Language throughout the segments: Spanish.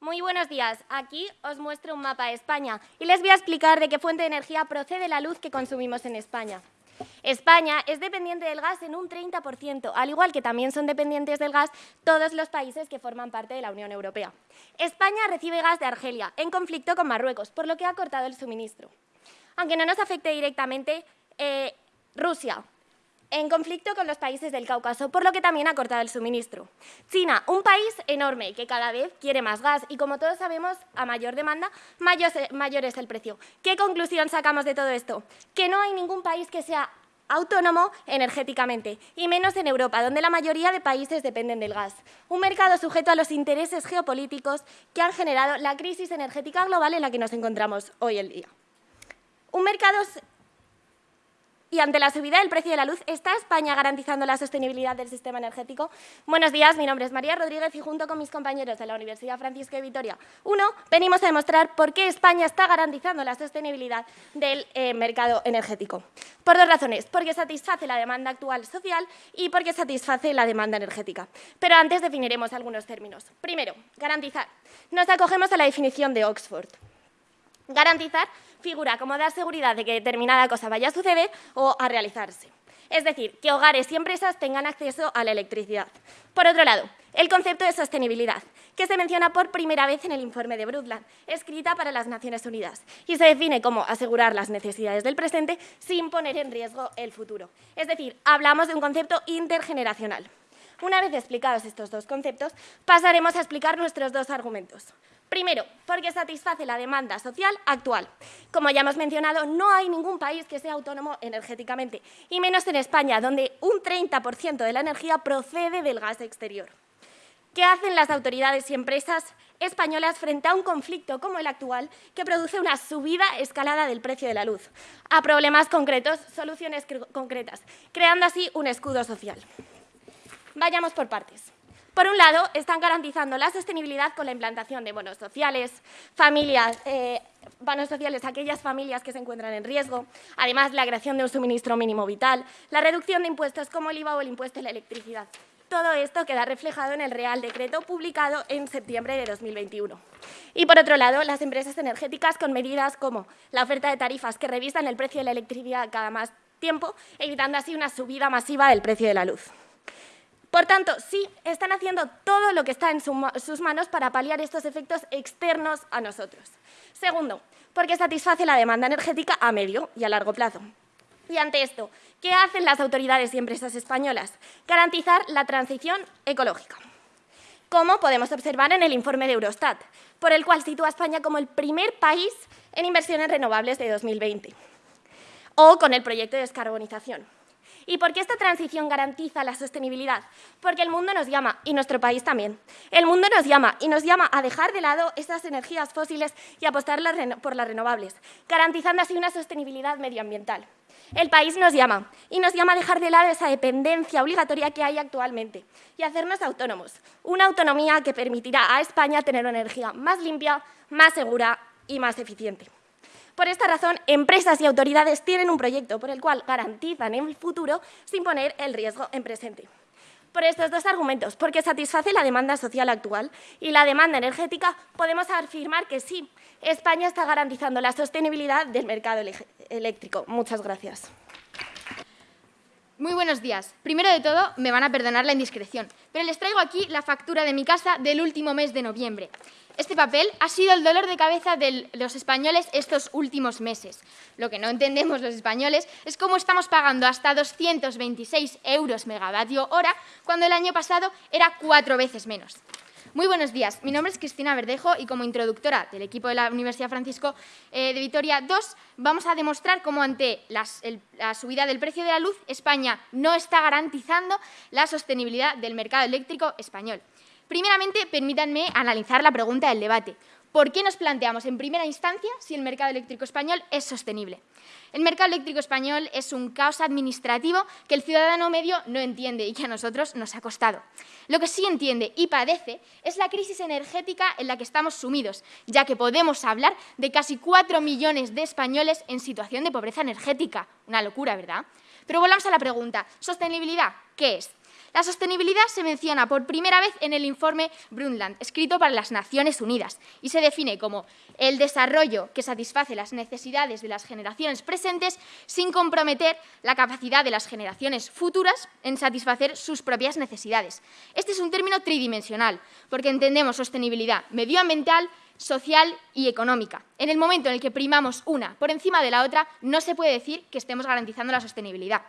Muy buenos días. Aquí os muestro un mapa de España y les voy a explicar de qué fuente de energía procede la luz que consumimos en España. España es dependiente del gas en un 30%, al igual que también son dependientes del gas todos los países que forman parte de la Unión Europea. España recibe gas de Argelia, en conflicto con Marruecos, por lo que ha cortado el suministro. Aunque no nos afecte directamente, eh, Rusia, en conflicto con los países del Cáucaso, por lo que también ha cortado el suministro. China, un país enorme que cada vez quiere más gas y como todos sabemos, a mayor demanda, mayor es el precio. ¿Qué conclusión sacamos de todo esto? Que no hay ningún país que sea autónomo energéticamente, y menos en Europa, donde la mayoría de países dependen del gas. Un mercado sujeto a los intereses geopolíticos que han generado la crisis energética global en la que nos encontramos hoy en día. Un mercado y ante la subida del precio de la luz, ¿está España garantizando la sostenibilidad del sistema energético? Buenos días, mi nombre es María Rodríguez y junto con mis compañeros de la Universidad Francisco de Vitoria, uno, venimos a demostrar por qué España está garantizando la sostenibilidad del eh, mercado energético. Por dos razones, porque satisface la demanda actual social y porque satisface la demanda energética. Pero antes definiremos algunos términos. Primero, garantizar. Nos acogemos a la definición de Oxford. Garantizar figura como dar seguridad de que determinada cosa vaya a suceder o a realizarse. Es decir, que hogares y empresas tengan acceso a la electricidad. Por otro lado, el concepto de sostenibilidad, que se menciona por primera vez en el informe de Brundtland, escrita para las Naciones Unidas, y se define como asegurar las necesidades del presente sin poner en riesgo el futuro. Es decir, hablamos de un concepto intergeneracional. Una vez explicados estos dos conceptos, pasaremos a explicar nuestros dos argumentos. Primero, porque satisface la demanda social actual. Como ya hemos mencionado, no hay ningún país que sea autónomo energéticamente, y menos en España, donde un 30% de la energía procede del gas exterior. ¿Qué hacen las autoridades y empresas españolas frente a un conflicto como el actual que produce una subida escalada del precio de la luz? A problemas concretos, soluciones concretas, creando así un escudo social. Vayamos por partes. Por un lado, están garantizando la sostenibilidad con la implantación de bonos sociales, familias, eh, bonos sociales a aquellas familias que se encuentran en riesgo, además la creación de un suministro mínimo vital, la reducción de impuestos como el IVA o el impuesto de la electricidad. Todo esto queda reflejado en el Real Decreto publicado en septiembre de 2021. Y por otro lado, las empresas energéticas con medidas como la oferta de tarifas que revisan el precio de la electricidad cada más tiempo, evitando así una subida masiva del precio de la luz. Por tanto, sí, están haciendo todo lo que está en sus manos para paliar estos efectos externos a nosotros. Segundo, porque satisface la demanda energética a medio y a largo plazo. Y ante esto, ¿qué hacen las autoridades y empresas españolas? Garantizar la transición ecológica. Como podemos observar en el informe de Eurostat, por el cual sitúa a España como el primer país en inversiones renovables de 2020, o con el proyecto de descarbonización. ¿Y por qué esta transición garantiza la sostenibilidad? Porque el mundo nos llama, y nuestro país también. El mundo nos llama y nos llama a dejar de lado esas energías fósiles y apostar por las renovables, garantizando así una sostenibilidad medioambiental. El país nos llama y nos llama a dejar de lado esa dependencia obligatoria que hay actualmente y hacernos autónomos, una autonomía que permitirá a España tener una energía más limpia, más segura y más eficiente. Por esta razón, empresas y autoridades tienen un proyecto por el cual garantizan el futuro sin poner el riesgo en presente. Por estos dos argumentos, porque satisface la demanda social actual y la demanda energética, podemos afirmar que sí, España está garantizando la sostenibilidad del mercado eléctrico. Muchas gracias. Muy buenos días. Primero de todo, me van a perdonar la indiscreción, pero les traigo aquí la factura de mi casa del último mes de noviembre. Este papel ha sido el dolor de cabeza de los españoles estos últimos meses. Lo que no entendemos los españoles es cómo estamos pagando hasta 226 euros megavatio hora cuando el año pasado era cuatro veces menos. Muy buenos días, mi nombre es Cristina Verdejo y como introductora del equipo de la Universidad Francisco eh, de Vitoria II vamos a demostrar cómo ante la subida del precio de la luz España no está garantizando la sostenibilidad del mercado eléctrico español. Primeramente, permítanme analizar la pregunta del debate. ¿Por qué nos planteamos en primera instancia si el mercado eléctrico español es sostenible? El mercado eléctrico español es un caos administrativo que el ciudadano medio no entiende y que a nosotros nos ha costado. Lo que sí entiende y padece es la crisis energética en la que estamos sumidos, ya que podemos hablar de casi 4 millones de españoles en situación de pobreza energética. Una locura, ¿verdad? Pero volvamos a la pregunta, ¿sostenibilidad qué es? La sostenibilidad se menciona por primera vez en el informe Brundtland, escrito para las Naciones Unidas, y se define como el desarrollo que satisface las necesidades de las generaciones presentes sin comprometer la capacidad de las generaciones futuras en satisfacer sus propias necesidades. Este es un término tridimensional, porque entendemos sostenibilidad medioambiental, social y económica. En el momento en el que primamos una por encima de la otra, no se puede decir que estemos garantizando la sostenibilidad.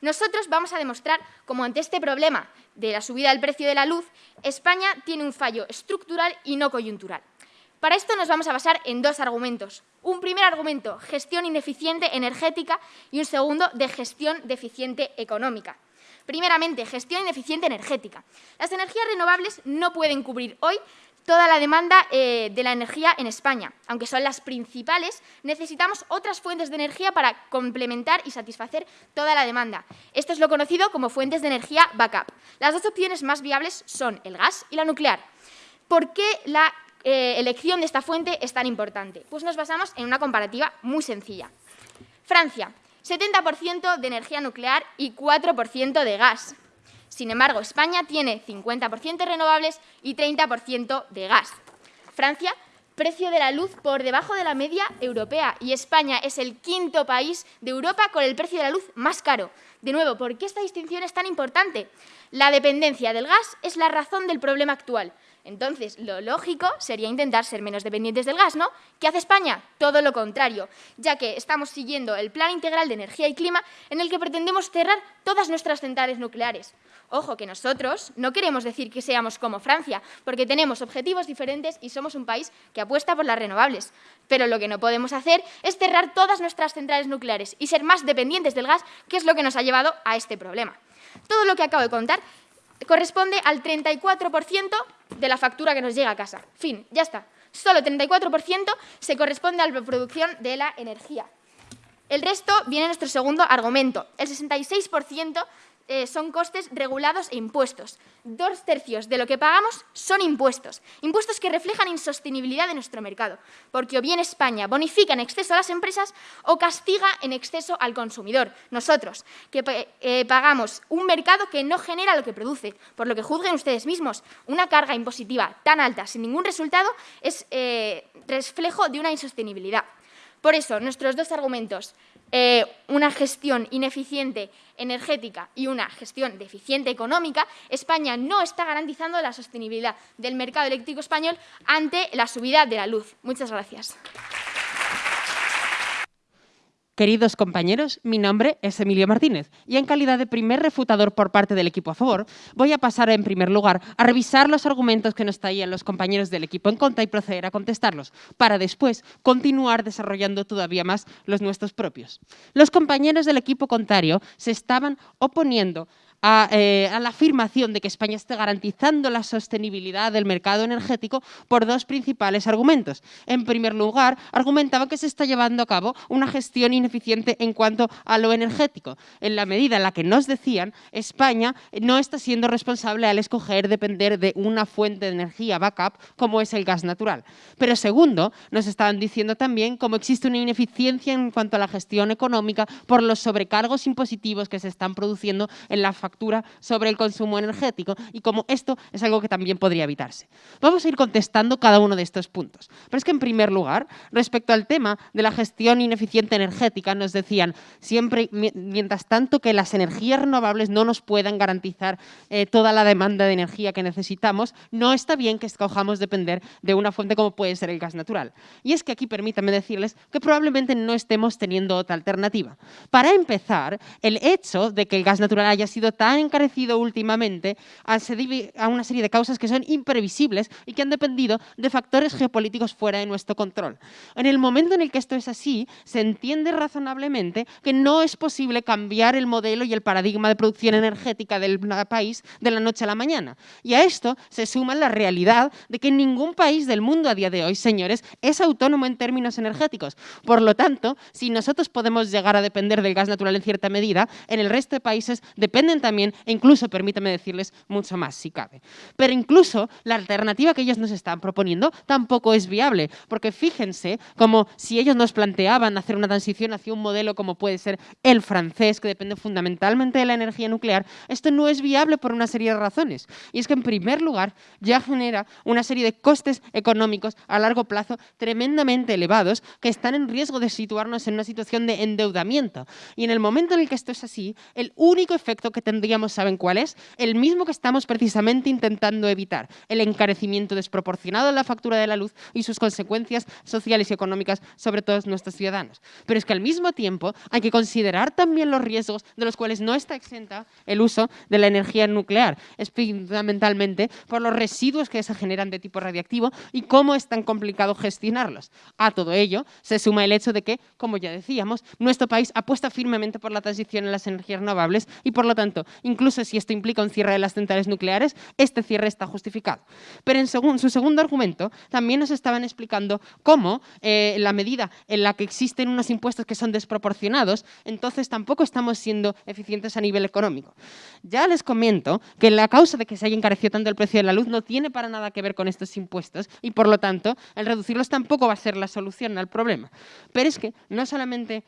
Nosotros vamos a demostrar cómo ante este problema de la subida del precio de la luz, España tiene un fallo estructural y no coyuntural. Para esto nos vamos a basar en dos argumentos. Un primer argumento, gestión ineficiente energética, y un segundo, de gestión deficiente económica. Primeramente, gestión ineficiente energética. Las energías renovables no pueden cubrir hoy toda la demanda eh, de la energía en España. Aunque son las principales, necesitamos otras fuentes de energía para complementar y satisfacer toda la demanda. Esto es lo conocido como fuentes de energía backup. Las dos opciones más viables son el gas y la nuclear. ¿Por qué la eh, elección de esta fuente es tan importante? Pues nos basamos en una comparativa muy sencilla. Francia, 70% de energía nuclear y 4% de gas. Sin embargo, España tiene 50% renovables y 30% de gas. Francia, precio de la luz por debajo de la media europea y España es el quinto país de Europa con el precio de la luz más caro. De nuevo, ¿por qué esta distinción es tan importante? La dependencia del gas es la razón del problema actual. Entonces, lo lógico sería intentar ser menos dependientes del gas, ¿no? ¿Qué hace España? Todo lo contrario, ya que estamos siguiendo el Plan Integral de Energía y Clima en el que pretendemos cerrar todas nuestras centrales nucleares. Ojo, que nosotros no queremos decir que seamos como Francia, porque tenemos objetivos diferentes y somos un país que apuesta por las renovables. Pero lo que no podemos hacer es cerrar todas nuestras centrales nucleares y ser más dependientes del gas, que es lo que nos ha llevado a este problema. Todo lo que acabo de contar corresponde al 34% de la factura que nos llega a casa. Fin, ya está. Solo 34% se corresponde a la producción de la energía. El resto viene nuestro segundo argumento. El 66% eh, son costes regulados e impuestos. Dos tercios de lo que pagamos son impuestos, impuestos que reflejan insostenibilidad de nuestro mercado, porque o bien España bonifica en exceso a las empresas o castiga en exceso al consumidor, nosotros, que eh, pagamos un mercado que no genera lo que produce, por lo que juzguen ustedes mismos. Una carga impositiva tan alta sin ningún resultado es eh, reflejo de una insostenibilidad. Por eso, nuestros dos argumentos, eh, una gestión ineficiente energética y una gestión deficiente económica, España no está garantizando la sostenibilidad del mercado eléctrico español ante la subida de la luz. Muchas gracias. Queridos compañeros, mi nombre es Emilio Martínez y en calidad de primer refutador por parte del equipo a favor, voy a pasar en primer lugar a revisar los argumentos que nos traían los compañeros del equipo en contra y proceder a contestarlos, para después continuar desarrollando todavía más los nuestros propios. Los compañeros del equipo contrario se estaban oponiendo eh, a, la afirmación de que España esté garantizando la sostenibilidad del mercado energético por dos principales argumentos. En primer lugar, argumentaba que se está llevando a cabo una gestión ineficiente en cuanto a lo energético. En la medida en la que nos decían, España no está siendo responsable al escoger depender de una fuente de energía backup como es el gas natural. Pero segundo, nos estaban diciendo también cómo existe una ineficiencia en cuanto a la gestión económica por los sobrecargos impositivos que se están produciendo en la factura sobre el consumo energético y como esto es algo que también podría evitarse. Vamos a ir contestando cada uno de estos puntos. Pero es que, en primer lugar, respecto al tema de la gestión ineficiente energética, nos decían siempre, mientras tanto que las energías renovables no nos puedan garantizar eh, toda la demanda de energía que necesitamos, no está bien que escojamos depender de una fuente como puede ser el gas natural. Y es que aquí permítanme decirles que probablemente no estemos teniendo otra alternativa. Para empezar, el hecho de que el gas natural haya sido tan encarecido últimamente a una serie de causas que son imprevisibles y que han dependido de factores geopolíticos fuera de nuestro control. En el momento en el que esto es así, se entiende razonablemente que no es posible cambiar el modelo y el paradigma de producción energética del país de la noche a la mañana. Y a esto se suma la realidad de que ningún país del mundo a día de hoy, señores, es autónomo en términos energéticos. Por lo tanto, si nosotros podemos llegar a depender del gas natural en cierta medida, en el resto de países dependen también también, e incluso, permítame decirles, mucho más si cabe. Pero incluso la alternativa que ellos nos están proponiendo tampoco es viable, porque fíjense como si ellos nos planteaban hacer una transición hacia un modelo como puede ser el francés, que depende fundamentalmente de la energía nuclear, esto no es viable por una serie de razones. Y es que, en primer lugar, ya genera una serie de costes económicos a largo plazo tremendamente elevados que están en riesgo de situarnos en una situación de endeudamiento. Y en el momento en el que esto es así, el único efecto que tendríamos, ¿saben cuál es? El mismo que estamos precisamente intentando evitar, el encarecimiento desproporcionado de la factura de la luz y sus consecuencias sociales y económicas sobre todos nuestros ciudadanos. Pero es que al mismo tiempo hay que considerar también los riesgos de los cuales no está exenta el uso de la energía nuclear, es fundamentalmente por los residuos que se generan de tipo radiactivo y cómo es tan complicado gestionarlos. A todo ello se suma el hecho de que, como ya decíamos, nuestro país apuesta firmemente por la transición en las energías renovables y, por lo tanto, incluso si esto implica un cierre de las centrales nucleares, este cierre está justificado. Pero en su segundo argumento también nos estaban explicando cómo eh, la medida en la que existen unos impuestos que son desproporcionados, entonces tampoco estamos siendo eficientes a nivel económico. Ya les comento que la causa de que se haya encarecido tanto el precio de la luz no tiene para nada que ver con estos impuestos y, por lo tanto, el reducirlos tampoco va a ser la solución al problema. Pero es que no solamente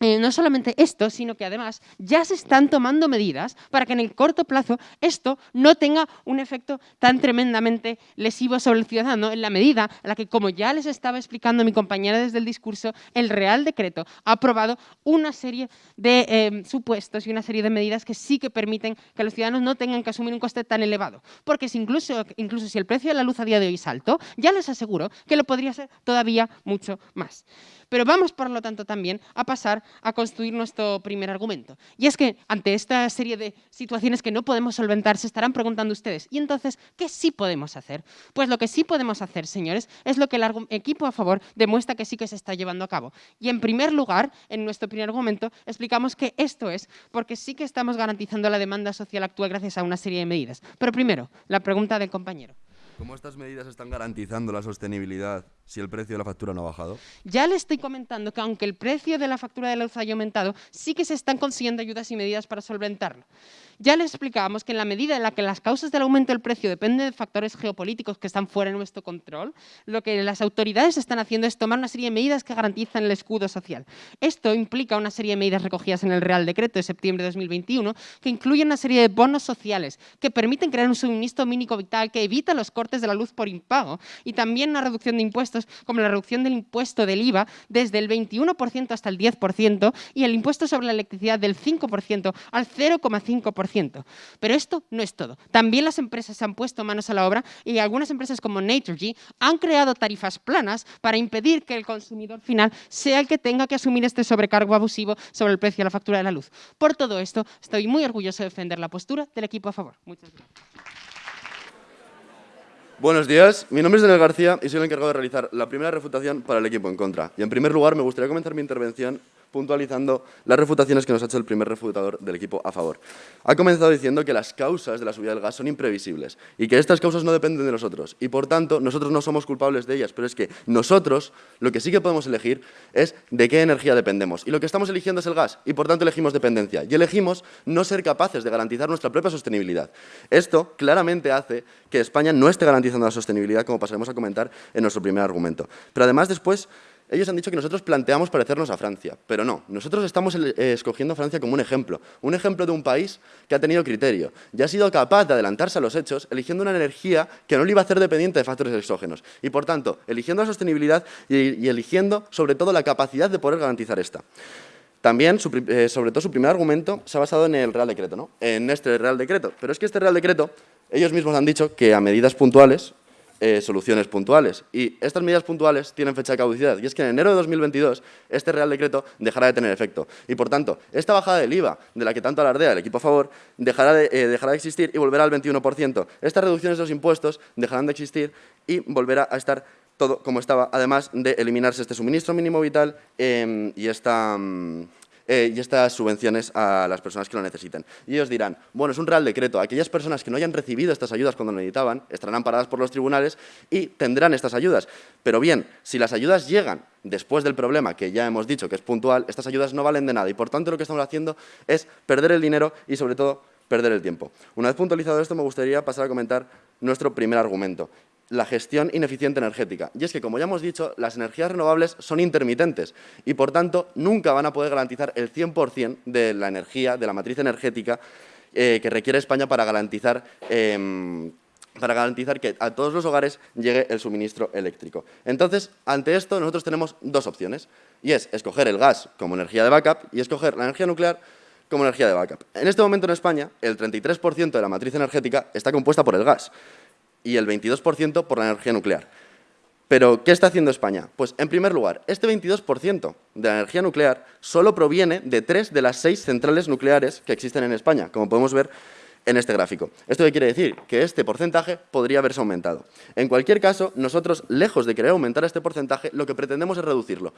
eh, no solamente esto, sino que además ya se están tomando medidas para que en el corto plazo esto no tenga un efecto tan tremendamente lesivo sobre el ciudadano en la medida en la que, como ya les estaba explicando mi compañera desde el discurso, el Real Decreto ha aprobado una serie de eh, supuestos y una serie de medidas que sí que permiten que los ciudadanos no tengan que asumir un coste tan elevado. Porque si incluso, incluso si el precio de la luz a día de hoy es alto, ya les aseguro que lo podría ser todavía mucho más. Pero vamos, por lo tanto, también a pasar a construir nuestro primer argumento. Y es que ante esta serie de situaciones que no podemos solventar, se estarán preguntando ustedes, ¿y entonces qué sí podemos hacer? Pues lo que sí podemos hacer, señores, es lo que el equipo a favor demuestra que sí que se está llevando a cabo. Y en primer lugar, en nuestro primer argumento, explicamos que esto es porque sí que estamos garantizando la demanda social actual gracias a una serie de medidas. Pero primero, la pregunta del compañero. ¿Cómo estas medidas están garantizando la sostenibilidad si el precio de la factura no ha bajado? Ya le estoy comentando que aunque el precio de la factura de luz haya aumentado, sí que se están consiguiendo ayudas y medidas para solventarlo. Ya les explicábamos que en la medida en la que las causas del aumento del precio dependen de factores geopolíticos que están fuera de nuestro control, lo que las autoridades están haciendo es tomar una serie de medidas que garantizan el escudo social. Esto implica una serie de medidas recogidas en el Real Decreto de septiembre de 2021 que incluyen una serie de bonos sociales que permiten crear un suministro mínimo vital que evita los cortes de la luz por impago y también una reducción de impuestos como la reducción del impuesto del IVA desde el 21% hasta el 10% y el impuesto sobre la electricidad del 5% al 0,5%. Pero esto no es todo. También las empresas se han puesto manos a la obra y algunas empresas como Naturgy han creado tarifas planas para impedir que el consumidor final sea el que tenga que asumir este sobrecargo abusivo sobre el precio de la factura de la luz. Por todo esto, estoy muy orgulloso de defender la postura del equipo a favor. Muchas gracias. Buenos días, mi nombre es Daniel García y soy el encargado de realizar la primera refutación para el equipo en contra. Y en primer lugar me gustaría comenzar mi intervención puntualizando las refutaciones que nos ha hecho el primer refutador del equipo a favor. Ha comenzado diciendo que las causas de la subida del gas son imprevisibles y que estas causas no dependen de nosotros y, por tanto, nosotros no somos culpables de ellas, pero es que nosotros lo que sí que podemos elegir es de qué energía dependemos y lo que estamos eligiendo es el gas y, por tanto, elegimos dependencia y elegimos no ser capaces de garantizar nuestra propia sostenibilidad. Esto claramente hace que España no esté garantizando la sostenibilidad, como pasaremos a comentar en nuestro primer argumento. Pero además después ellos han dicho que nosotros planteamos parecernos a Francia, pero no. Nosotros estamos eh, escogiendo a Francia como un ejemplo, un ejemplo de un país que ha tenido criterio y ha sido capaz de adelantarse a los hechos eligiendo una energía que no le iba a hacer dependiente de factores exógenos y, por tanto, eligiendo la sostenibilidad y, eligiendo, sobre todo, la capacidad de poder garantizar esta. También, eh, sobre todo, su primer argumento se ha basado en el Real Decreto, ¿no? en este Real Decreto. Pero es que este Real Decreto, ellos mismos han dicho que a medidas puntuales eh, soluciones puntuales. Y estas medidas puntuales tienen fecha de caducidad. Y es que en enero de 2022 este Real Decreto dejará de tener efecto. Y por tanto, esta bajada del IVA, de la que tanto alardea el equipo a favor, dejará de, eh, dejará de existir y volverá al 21%. Estas reducciones de los impuestos dejarán de existir y volverá a estar todo como estaba, además de eliminarse este suministro mínimo vital em, y esta... Mm, eh, y estas subvenciones a las personas que lo necesiten. Y ellos dirán, bueno, es un real decreto, aquellas personas que no hayan recibido estas ayudas cuando lo necesitaban estarán amparadas por los tribunales y tendrán estas ayudas. Pero bien, si las ayudas llegan después del problema, que ya hemos dicho que es puntual, estas ayudas no valen de nada y por tanto lo que estamos haciendo es perder el dinero y sobre todo perder el tiempo. Una vez puntualizado esto, me gustaría pasar a comentar nuestro primer argumento, la gestión ineficiente energética. Y es que, como ya hemos dicho, las energías renovables son intermitentes y, por tanto, nunca van a poder garantizar el 100% de la energía, de la matriz energética eh, que requiere España para garantizar em, para garantizar que a todos los hogares llegue el suministro eléctrico. Entonces, ante esto, nosotros tenemos dos opciones, y es escoger el gas como energía de backup y escoger la energía nuclear como energía de backup. En este momento en España, el 33% de la matriz energética está compuesta por el gas y el 22% por la energía nuclear. Pero, ¿qué está haciendo España? Pues, en primer lugar, este 22% de la energía nuclear solo proviene de tres de las seis centrales nucleares que existen en España, como podemos ver en este gráfico. ¿Esto qué quiere decir? Que este porcentaje podría haberse aumentado. En cualquier caso, nosotros, lejos de querer aumentar este porcentaje, lo que pretendemos es reducirlo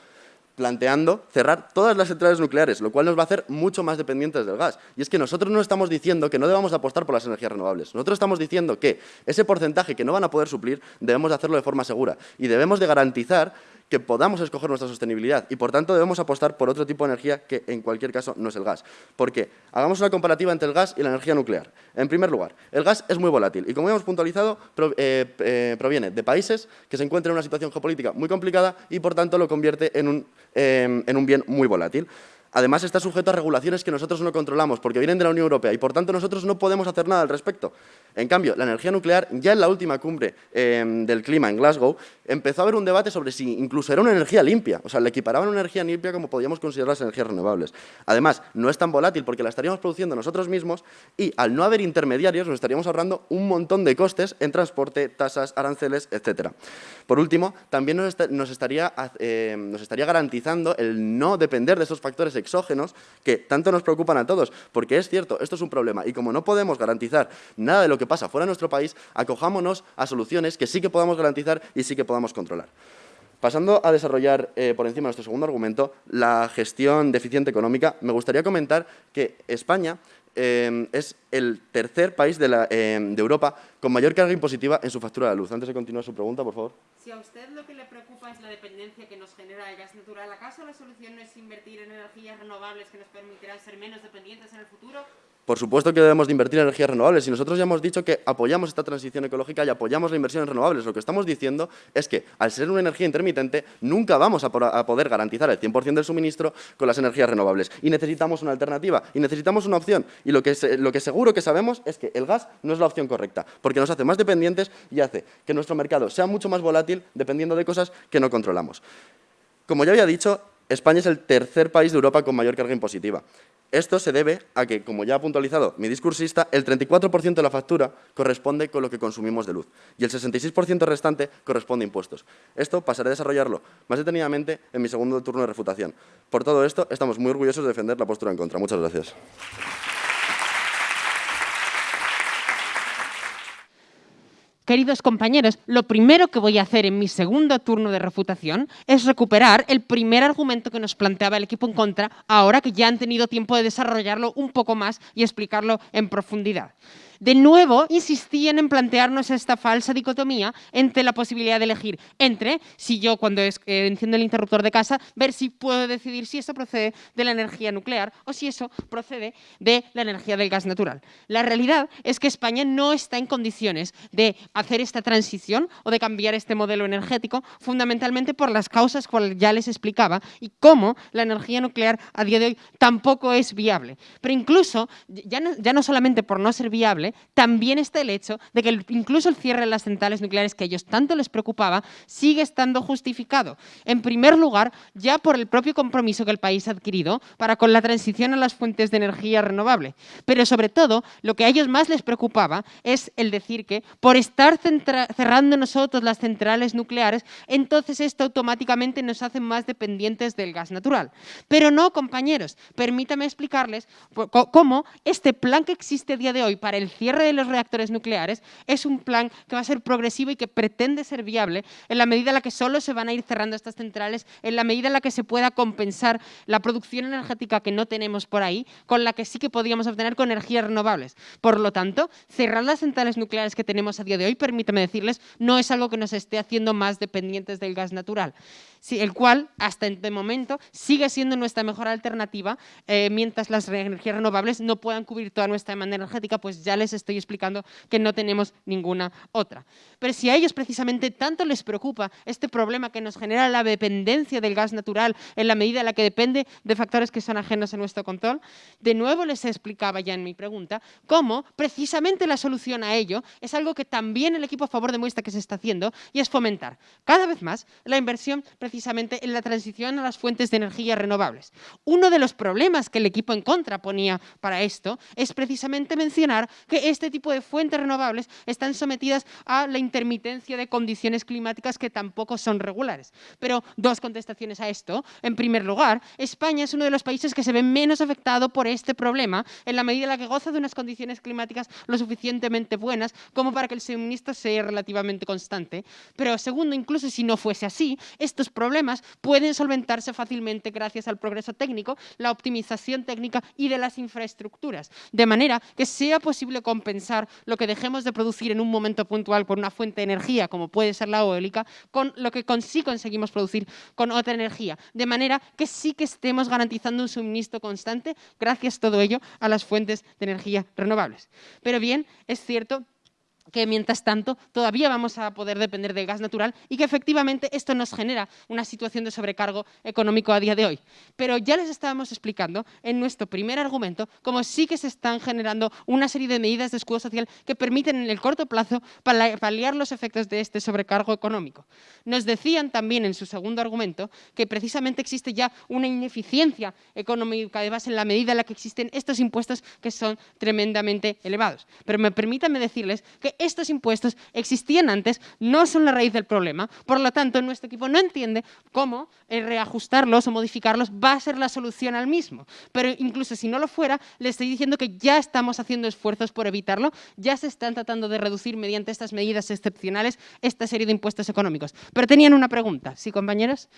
planteando cerrar todas las centrales nucleares, lo cual nos va a hacer mucho más dependientes del gas. Y es que nosotros no estamos diciendo que no debamos apostar por las energías renovables. Nosotros estamos diciendo que ese porcentaje que no van a poder suplir debemos de hacerlo de forma segura y debemos de garantizar que podamos escoger nuestra sostenibilidad y, por tanto, debemos apostar por otro tipo de energía que, en cualquier caso, no es el gas. ¿Por qué? Hagamos una comparativa entre el gas y la energía nuclear. En primer lugar, el gas es muy volátil y, como hemos puntualizado, eh, eh, proviene de países que se encuentran en una situación geopolítica muy complicada y, por tanto, lo convierte en un, eh, en un bien muy volátil. Además, está sujeto a regulaciones que nosotros no controlamos porque vienen de la Unión Europea y, por tanto, nosotros no podemos hacer nada al respecto. En cambio, la energía nuclear, ya en la última cumbre em, del clima en Glasgow, empezó a haber un debate sobre si incluso era una energía limpia. O sea, le equiparaban una energía limpia como podíamos considerar las energías renovables. Además, no es tan volátil porque la estaríamos produciendo nosotros mismos y, al no haber intermediarios, nos estaríamos ahorrando un montón de costes en transporte, tasas, aranceles, etc. Por último, también nos, estaría, em, nos estaría garantizando el no depender de esos factores exógenos que tanto nos preocupan a todos, porque es cierto, esto es un problema y como no podemos garantizar nada de lo que pasa fuera de nuestro país, acojámonos a soluciones que sí que podamos garantizar y sí que podamos controlar. Pasando a desarrollar eh, por encima nuestro segundo argumento, la gestión deficiente económica, me gustaría comentar que España eh, es el tercer país de, eh, de, Europa con mayor carga impositiva en su factura de luz. Antes de continuar su pregunta, por favor. Si a usted lo que le preocupa es la dependencia que nos genera el gas natural, ¿acaso la solución no es invertir en energías renovables que nos permitirán ser menos dependientes en el futuro? Por supuesto que debemos de invertir en energías renovables y nosotros ya hemos dicho que apoyamos esta transición ecológica y apoyamos la inversión en renovables. Lo que estamos diciendo es que al ser una energía intermitente nunca vamos a, poder garantizar el 100% del suministro con las energías renovables y necesitamos una alternativa y necesitamos una opción y lo que, lo que seguro que sabemos es que el gas no es la opción correcta porque nos hace más dependientes y hace que nuestro mercado sea mucho más volátil dependiendo de cosas que no controlamos. Como ya había dicho, España es el tercer país de Europa con mayor carga impositiva. Esto se debe a que, como ya ha puntualizado mi discursista, el 34% de la factura corresponde con lo que consumimos de luz y el 66% restante corresponde a impuestos. Esto pasaré a desarrollarlo más detenidamente en mi segundo turno de refutación. Por todo esto, estamos muy orgullosos de defender la postura en contra. Muchas gracias. Queridos compañeros, lo primero que voy a hacer en mi segundo turno de refutación es recuperar el primer argumento que nos planteaba el equipo en contra, ahora que ya han tenido tiempo de desarrollarlo un poco más y explicarlo en profundidad de nuevo insistían en plantearnos esta falsa dicotomía entre la posibilidad de elegir entre, si yo cuando eh, enciendo el interruptor de casa, ver si puedo decidir si eso procede de la energía nuclear o si eso procede de la energía del gas natural. La realidad es que España no está en condiciones de hacer esta transición o de cambiar este modelo energético fundamentalmente por las causas que ya les explicaba y cómo la energía nuclear a día de hoy tampoco es viable. Pero incluso, ya ya no solamente por no ser viable, también está el hecho de que incluso el cierre de las centrales nucleares que a ellos tanto les preocupaba sigue estando justificado. En primer lugar, ya por el propio compromiso que el país ha adquirido para con la transición a las fuentes de energía renovable. Pero sobre todo, lo que a ellos más les preocupaba es el decir que por estar cerrando nosotros las centrales nucleares, entonces esto automáticamente nos hace más dependientes del gas natural. Pero no, compañeros, permítame explicarles cómo este plan que existe a día de hoy para el cierre de los reactores nucleares es un plan que va a ser progresivo y que pretende ser viable en la medida en la que solo se van a ir cerrando estas centrales, en la medida en la que se pueda compensar la producción energética que no tenemos por ahí, con la que sí que podríamos obtener con energías renovables. Por lo tanto, cerrar las centrales nucleares que tenemos a día de hoy, permítame decirles, no es algo que nos esté haciendo más dependientes del gas natural el cual hasta este momento sigue siendo nuestra mejor alternativa, eh, mientras las energías renovables no puedan cubrir toda nuestra demanda energética, pues ya les estoy explicando que no tenemos ninguna otra. Pero si a ellos precisamente tanto les preocupa este problema que nos genera la dependencia del gas natural en la medida en la que depende de factores que son ajenos a nuestro control, de nuevo les explicaba ya en mi pregunta cómo precisamente la solución a ello es algo que también el equipo a favor demuestra que se está haciendo y es fomentar cada vez más la inversión precisamente en la transición a las fuentes de energía renovables. Uno de los problemas que el equipo en contra ponía para esto es precisamente mencionar que este tipo de fuentes renovables están sometidas a la intermitencia de condiciones climáticas que tampoco son regulares. Pero dos contestaciones a esto. En primer lugar, España es uno de los países que se ve menos afectado por este problema en la medida en la que goza de unas condiciones climáticas lo suficientemente buenas como para que el suministro sea relativamente constante. Pero segundo, incluso si no fuese así, estos problemas pueden solventarse fácilmente gracias al progreso técnico, la optimización técnica y de las infraestructuras, de manera que sea posible compensar lo que dejemos de producir en un momento puntual por una fuente de energía, como puede ser la eólica, con lo que sí conseguimos producir con otra energía, de manera que sí que estemos garantizando un suministro constante gracias todo ello a las fuentes de energía renovables. Pero bien, es cierto que mientras tanto todavía vamos a poder depender del gas natural y que efectivamente esto nos genera una situación de sobrecargo económico a día de hoy. Pero ya les estábamos explicando en nuestro primer argumento cómo sí que se están generando una serie de medidas de escudo social que permiten en el corto plazo paliar los efectos de este sobrecargo económico. Nos decían también en su segundo argumento que precisamente existe ya una ineficiencia económica de base en la medida en la que existen estos impuestos que son tremendamente elevados. Pero me permítanme decirles que estos impuestos existían antes, no son la raíz del problema. Por lo tanto, nuestro equipo no entiende cómo reajustarlos o modificarlos va a ser la solución al mismo. Pero incluso si no lo fuera, le estoy diciendo que ya estamos haciendo esfuerzos por evitarlo, ya se están tratando de reducir mediante estas medidas excepcionales esta serie de impuestos económicos. Pero tenían una pregunta, ¿sí, compañeros?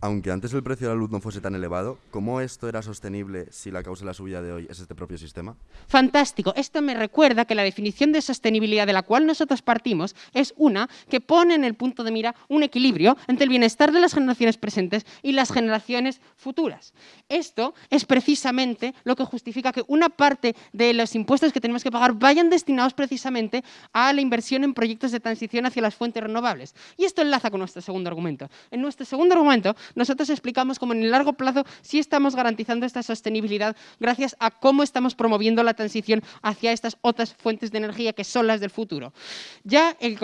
Aunque antes el precio de la luz no fuese tan elevado, ¿cómo esto era sostenible si la causa de la subida de hoy es este propio sistema? Fantástico. Esto me recuerda que la definición de sostenibilidad de la cual nosotros partimos es una que pone en el punto de mira un equilibrio entre el bienestar de las generaciones presentes y las generaciones futuras. Esto es precisamente lo que justifica que una parte de los impuestos que tenemos que pagar vayan destinados precisamente a la inversión en proyectos de transición hacia las fuentes renovables. Y esto enlaza con nuestro segundo argumento. En nuestro segundo argumento nosotros explicamos cómo en el largo plazo sí estamos garantizando esta sostenibilidad gracias a cómo estamos promoviendo la transición hacia estas otras fuentes de energía que son las del futuro. Ya el,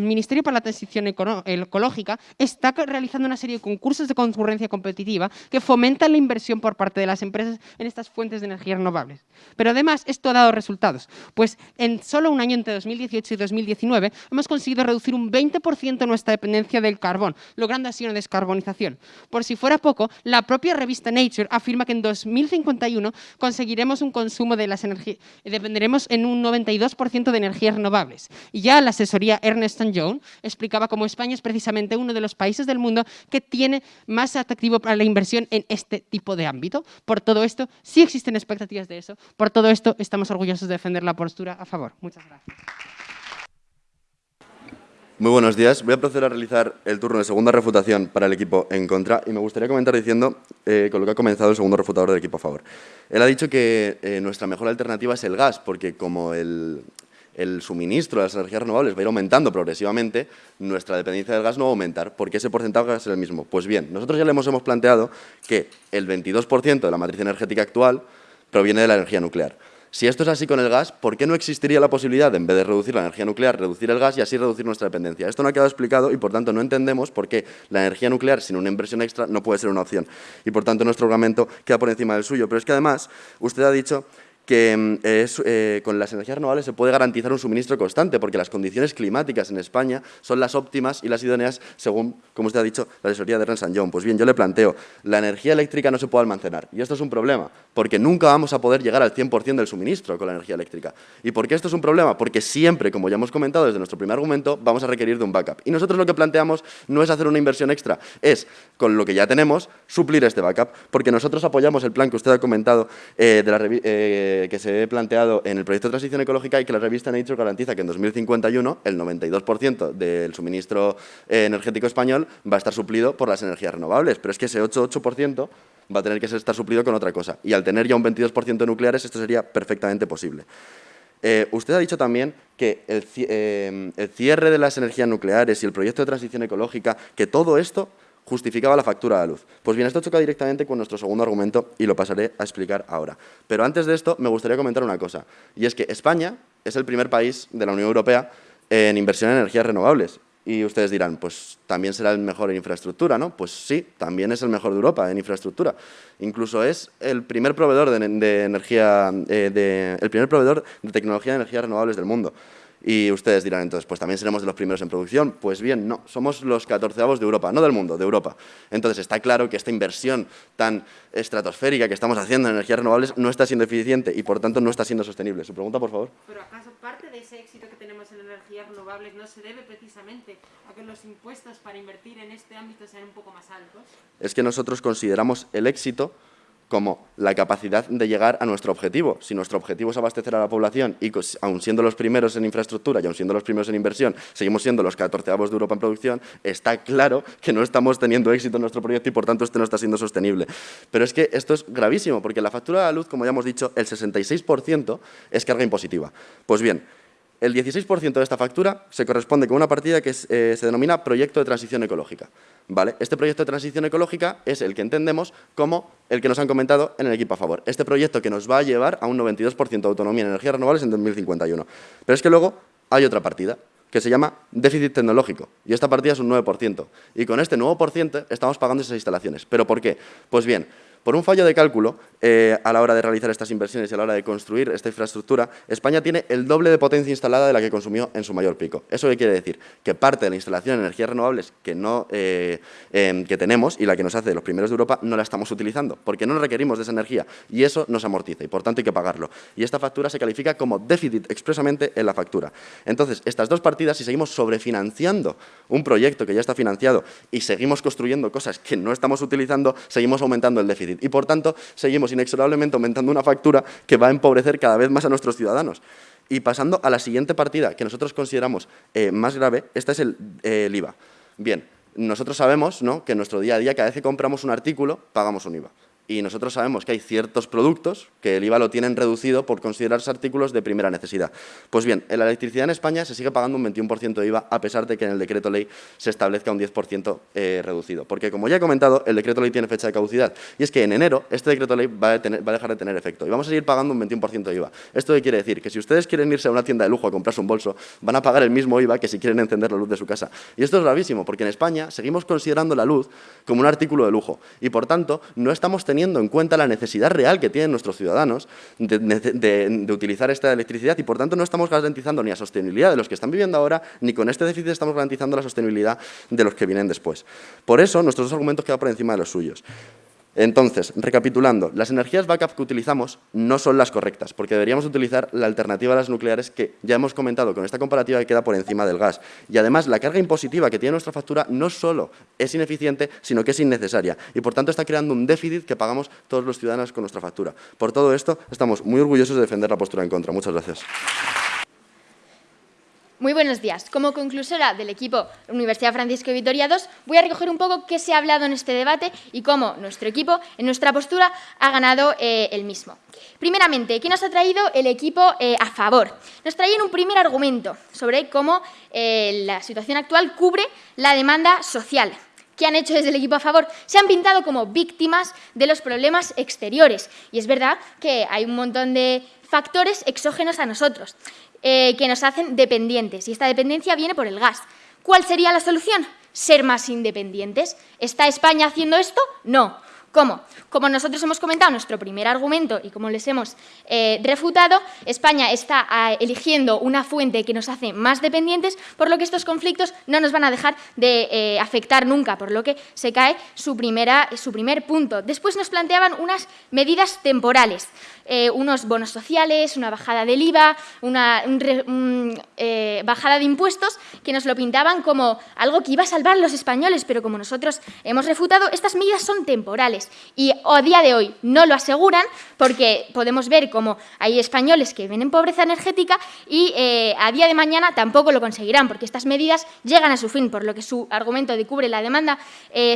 Ministerio para la Transición Ecológica está realizando una serie de concursos de concurrencia competitiva que fomentan la inversión por parte de las empresas en estas fuentes de energía renovables. Pero además esto ha dado resultados, pues en solo un año entre 2018 y 2019 hemos conseguido reducir un 20% nuestra dependencia del carbón, logrando así una descarbonización por si fuera poco, la propia revista Nature afirma que en 2051 conseguiremos un consumo de las energías, dependeremos en un 92% de energías renovables. Y ya la asesoría Ernest Young explicaba cómo España es precisamente uno de los países del mundo que tiene más atractivo para la inversión en este tipo de ámbito. Por todo esto, sí existen expectativas de eso. Por todo esto, estamos orgullosos de defender la postura a favor. Muchas gracias. Muy buenos días. Voy a proceder a realizar el turno de segunda refutación para el equipo en contra y me gustaría comentar diciendo eh, con lo que ha comenzado el segundo refutador del equipo a favor. Él ha dicho que eh, nuestra mejor alternativa es el gas, porque como el, suministro de las energías renovables va a ir aumentando progresivamente, nuestra dependencia del gas no va a aumentar, porque ese porcentaje va a ser el mismo. Pues bien, nosotros ya le hemos, hemos planteado que el 22% de la matriz energética actual proviene de la energía nuclear. Si esto es así con el gas, ¿por qué no existiría la posibilidad, en vez de reducir la energía nuclear, reducir el gas y así reducir nuestra dependencia? Esto no ha quedado explicado y, por tanto, no entendemos por qué la energía nuclear sin una inversión extra no puede ser una opción. Y, por tanto, nuestro argumento queda por encima del suyo. Pero es que, además, usted ha dicho que mm, eh, con las energías renovables se puede garantizar un suministro constante, porque las condiciones climáticas en España son las óptimas y las idóneas según, como usted ha dicho, la asesoría de Ernst Young. Pues bien, yo le planteo, la energía eléctrica no se puede almacenar, y esto es un problema, porque nunca vamos a poder llegar al 100% del suministro con la energía eléctrica. ¿Y por qué esto es un problema? Porque siempre, como ya hemos comentado desde nuestro primer argumento, vamos a requerir de un backup. Y nosotros lo que planteamos no es hacer una inversión extra, es, con lo que ya tenemos, suplir este backup, porque nosotros apoyamos el plan que usted ha comentado eh, de la eh, que se ha planteado en el proyecto de transición ecológica y que la revista Nature garantiza que en 2051 el 92% del suministro eh, energético español va a estar suplido por las energías renovables, pero es que ese 8,8% va a tener que estar suplido con otra cosa. Y al tener ya un 22% de nucleares, esto sería perfectamente posible. Eh, usted ha dicho también que el, eh, el cierre de las energías nucleares y el proyecto de transición ecológica, que todo esto justificaba la factura de luz. Pues bien, esto choca directamente con nuestro segundo argumento y lo pasaré a explicar ahora. Pero antes de esto, me gustaría comentar una cosa, y es que España es el primer país de la Unión Europea en inversión en energías renovables. Y ustedes dirán, pues también será el mejor en infraestructura, ¿no? Pues sí, también es el mejor de Europa en infraestructura. Incluso es el primer proveedor de, energía, eh, el primer proveedor de tecnología de energías renovables del mundo. Y ustedes dirán entonces, pues también seremos de los primeros en producción. Pues bien, no, somos los catorceavos de Europa, no del mundo, de Europa. Entonces está claro que esta inversión tan estratosférica que estamos haciendo en energías renovables no está siendo eficiente y por tanto no está siendo sostenible. ¿Su pregunta, por favor? ¿Pero acaso parte de ese éxito que tenemos en energías renovables no se debe precisamente a que los impuestos para invertir en este ámbito sean un poco más altos? Es que nosotros consideramos el éxito como la capacidad de llegar a nuestro objetivo. Si nuestro objetivo es abastecer a la población y aun siendo los primeros en infraestructura y aun siendo los primeros en inversión, seguimos siendo los catorceavos de Europa en producción, está claro que no estamos teniendo éxito en nuestro proyecto y por tanto este no está siendo sostenible. Pero es que esto es gravísimo porque la factura de la luz, como ya hemos dicho, el 66% es carga impositiva. Pues bien, el 16% de esta factura se corresponde con una partida que eh, se denomina Proyecto de Transición Ecológica. ¿vale? Este proyecto de transición ecológica es el que entendemos como el que nos han comentado en el equipo a favor. Este proyecto que nos va a llevar a un 92% de autonomía en energías renovables en 2051. Pero es que luego hay otra partida, que se llama déficit tecnológico, y esta partida es un 9%. Y con este nuevo por estamos pagando esas instalaciones. ¿Pero por qué? Pues bien, por un fallo de cálculo, eh, a la hora de realizar estas inversiones y a la hora de construir esta infraestructura, España tiene el doble de potencia instalada de la que consumió en su mayor pico. ¿Eso qué quiere decir? Que parte de la instalación de energías renovables que, no, eh, em, que tenemos y la que nos hace de los primeros de Europa no la estamos utilizando, porque no requerimos de esa energía y eso nos amortiza y por tanto hay que pagarlo. Y esta factura se califica como déficit expresamente en la factura. Entonces, estas dos partidas, si seguimos sobrefinanciando un proyecto que ya está financiado y seguimos construyendo cosas que no estamos utilizando, seguimos aumentando el déficit y por tanto seguimos inexorablemente aumentando una factura que va a empobrecer cada vez más a nuestros ciudadanos. Y pasando a la siguiente partida, que nosotros consideramos eh, más grave, esta es el, IVA. Bien, nosotros sabemos ¿no? que en nuestro día a día, cada vez que compramos un artículo, pagamos un IVA y nosotros sabemos que hay ciertos productos que el IVA lo tienen reducido por considerarse artículos de primera necesidad. Pues bien, en la electricidad en España se sigue pagando un 21% de IVA a pesar de que en el decreto ley se establezca un 10% eh, reducido. Porque como ya he comentado, el decreto ley tiene fecha de caducidad y es que en enero este decreto ley va a, dejar de tener efecto y vamos a seguir pagando un 21% de IVA. ¿Esto qué quiere decir? Que si ustedes quieren irse a una tienda de lujo a comprarse un bolso, van a pagar el mismo IVA que si quieren encender la luz de su casa. Y esto es gravísimo porque en España seguimos considerando la luz como un artículo de lujo y por tanto no estamos teniendo en cuenta la necesidad necesidad real que tienen nuestros ciudadanos de, utilizar esta electricidad y por tanto no estamos garantizando ni la sostenibilidad de los que están viviendo ahora, ni con este déficit estamos garantizando la sostenibilidad de los que vienen después. Por eso nuestros dos argumentos quedan por encima de los suyos. Entonces, recapitulando, las energías backup que utilizamos no son las correctas, porque deberíamos utilizar la alternativa a las nucleares que ya hemos comentado con esta comparativa que queda por encima del gas. Y además, la carga impositiva que tiene nuestra factura no solo es ineficiente, sino que es innecesaria. Y por tanto está creando un déficit que pagamos todos los ciudadanos con nuestra factura. Por todo esto, estamos muy orgullosos de defender la postura en contra. Muchas gracias. Muy buenos días. Como conclusora del equipo Universidad Francisco Vitoria II, voy a recoger un poco qué se ha hablado en este debate y cómo nuestro equipo, en nuestra postura, ha ganado eh, el mismo. Primeramente, ¿qué nos ha traído el equipo eh, a favor? Nos traían un primer argumento sobre cómo eh, la situación actual cubre la demanda social. ¿Qué han hecho desde el equipo a favor? Se han pintado como víctimas de los problemas exteriores. Y es verdad que hay un montón de factores exógenos a nosotros. Eh, que nos hacen dependientes y esta dependencia viene por el gas. ¿Cuál sería la solución? Ser más independientes. ¿Está España haciendo esto? No. ¿Cómo? Como nosotros hemos comentado nuestro primer argumento y como les hemos eh, refutado, España está ah, eligiendo una fuente que nos hace más dependientes, por lo que estos conflictos no nos van a dejar de eh, afectar nunca, por lo que se cae su, primera, su primer punto. Después nos planteaban unas medidas temporales. Eh, unos bonos sociales, una bajada del IVA, una eh, bajada de impuestos, que nos lo pintaban como algo que iba a salvar a los españoles, pero como nosotros hemos refutado, estas medidas son temporales. Y a día de hoy no lo aseguran porque podemos ver como hay españoles que ven en pobreza energética y eh, a día de mañana tampoco lo conseguirán porque estas medidas llegan a su fin, por lo que su argumento de cubre la demanda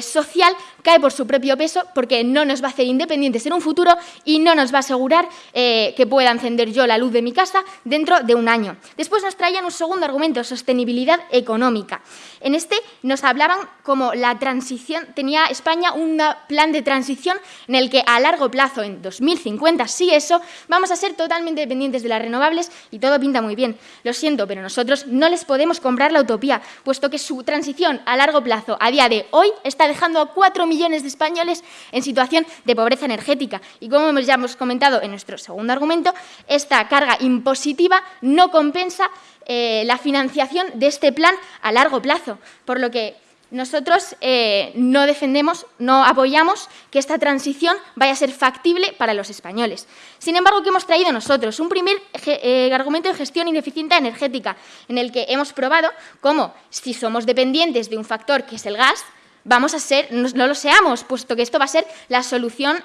social cae por su propio peso porque no nos va a hacer independientes en un futuro y no nos va a asegurar eh, que pueda encender yo la luz de mi casa dentro de un año. Después nos traían un segundo argumento, sostenibilidad económica. En este nos hablaban como la transición, tenía España un plan de transición en el que a largo plazo, en 2050, sí eso, vamos a ser totalmente dependientes de las renovables y todo pinta muy bien. Lo siento, pero nosotros no les podemos comprar la utopía, puesto que su transición a largo plazo, a día de hoy, está dejando a cuatro millones de españoles en situación de pobreza energética. Y como ya hemos comentado en nuestro segundo argumento, esta carga impositiva no compensa eh, la financiación de este plan a largo plazo, por lo que nosotros eh, no defendemos, no apoyamos que esta transición vaya a ser factible para los españoles. Sin embargo, ¿qué hemos traído nosotros? Un primer eh, argumento de gestión ineficiente energética, en el que hemos probado cómo, si somos dependientes de un factor que es el gas, vamos a ser, no, lo seamos, puesto que esto va a ser la solución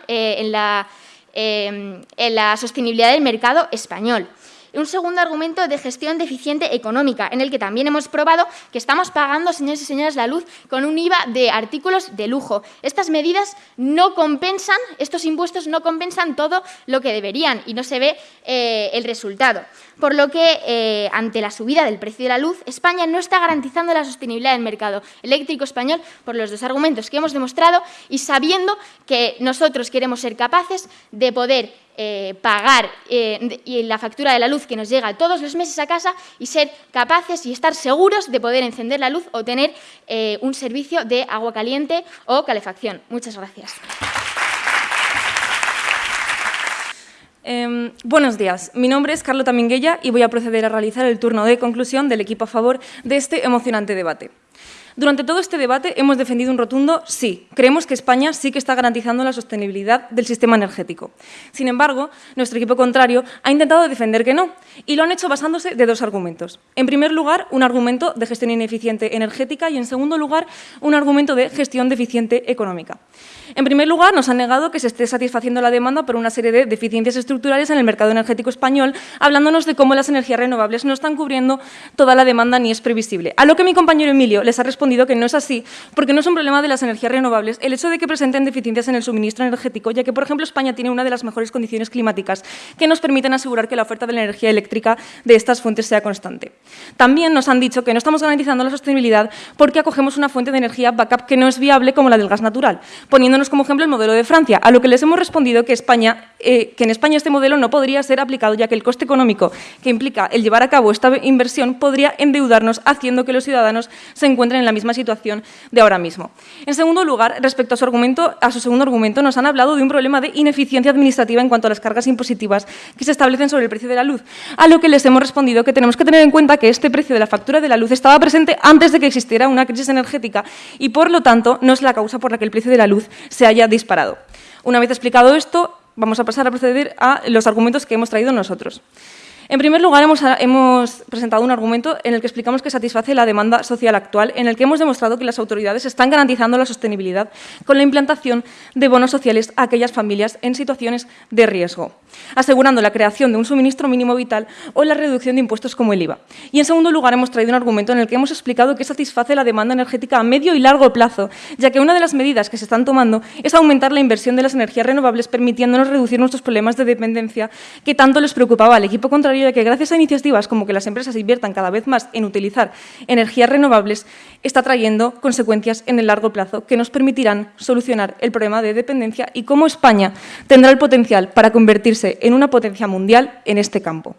Em, en la sostenibilidad del mercado español. Un segundo argumento de gestión deficiente económica, en el que también hemos probado que estamos pagando, señores y señoras, la luz con un IVA de artículos de lujo. Estas medidas no compensan, estos impuestos no compensan todo lo que deberían y no se ve eh, el resultado por lo que, eh, ante la subida del precio de la luz, España no está garantizando la sostenibilidad del mercado eléctrico español por los dos argumentos que hemos demostrado y sabiendo que nosotros queremos ser capaces de poder eh, pagar eh, la factura de la luz que nos llega todos los meses a casa y ser capaces y estar seguros de poder encender la luz o tener un servicio de agua caliente o calefacción. Muchas gracias. Em, buenos días, mi nombre es Carlota Minguella y voy a proceder a realizar el turno de conclusión del equipo a favor de este emocionante debate. Durante todo este debate hemos defendido un rotundo sí. Creemos que España sí que está garantizando la sostenibilidad del sistema energético. Sin embargo, nuestro equipo contrario ha intentado defender que no, y lo han hecho basándose de dos argumentos. En primer lugar, un argumento de gestión ineficiente energética y, en segundo lugar, un argumento de gestión deficiente económica. En primer lugar, nos han negado que se esté satisfaciendo la demanda por una serie de deficiencias estructurales en el mercado energético español, hablándonos de cómo las energías renovables no están cubriendo toda la demanda ni es previsible. A lo que mi compañero Emilio les ha respondido que no es así, porque no es un problema de las energías renovables el hecho de que presenten deficiencias en el suministro energético, ya que, por ejemplo, España tiene una de las mejores condiciones climáticas que nos permiten asegurar que la oferta de la energía eléctrica de estas fuentes sea constante. También nos han dicho que no estamos garantizando la sostenibilidad porque acogemos una fuente de energía backup que no es viable como la del gas natural, poniendo como ejemplo el modelo de Francia, a lo que les hemos respondido que, España, eh, que en España este modelo no podría ser aplicado, ya que el coste económico que implica el llevar a cabo esta inversión podría endeudarnos, haciendo que los ciudadanos se encuentren en la misma situación de ahora mismo. En segundo lugar, respecto a su, segundo argumento, nos han hablado de un problema de ineficiencia administrativa en cuanto a las cargas impositivas que se establecen sobre el precio de la luz, a lo que les hemos respondido que tenemos que tener en cuenta que este precio de la factura de la luz estaba presente antes de que existiera una crisis energética y, por lo tanto, no es la causa por la que el precio de la luz se haya disparado. Una vez explicado esto, vamos a pasar a proceder a los argumentos que hemos traído nosotros. En primer lugar, hemos, presentado un argumento en el que explicamos que satisface la demanda social actual, en el que hemos demostrado que las autoridades están garantizando la sostenibilidad con la implantación de bonos sociales a aquellas familias en situaciones de riesgo, asegurando la creación de un suministro mínimo vital o la reducción de impuestos como el IVA. Y en segundo lugar, hemos traído un argumento en el que hemos explicado que satisface la demanda energética a medio y largo plazo, ya que una de las medidas que se están tomando es aumentar la inversión de las energías renovables, permitiéndonos reducir nuestros problemas de dependencia que tanto les preocupaba al equipo contrario de que gracias a iniciativas como que las empresas inviertan cada vez más en utilizar energías renovables, está trayendo consecuencias en el largo plazo que nos permitirán solucionar el problema de dependencia y cómo España tendrá el potencial para convertirse en una potencia mundial en este campo.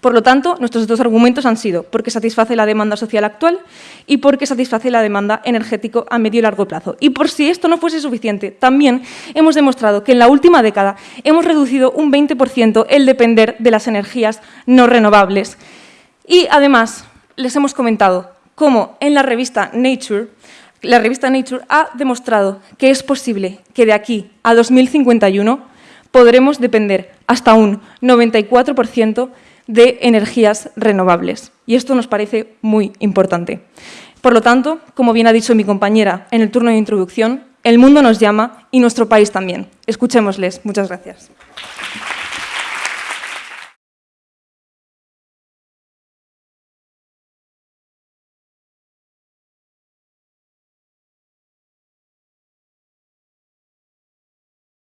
Por lo tanto, nuestros dos argumentos han sido porque satisface la demanda social actual y porque satisface la demanda energético a medio y largo plazo. Y por si esto no fuese suficiente, también hemos demostrado que en la última década hemos reducido un 20% el depender de las energías no renovables. Y además, les hemos comentado cómo en la revista Nature la revista Nature ha demostrado que es posible que de aquí a 2051 podremos depender hasta un 94% de energías renovables. Y esto nos parece muy importante. Por lo tanto, como bien ha dicho mi compañera en el turno de introducción, el mundo nos llama y nuestro país también. Escuchémosles. Muchas gracias.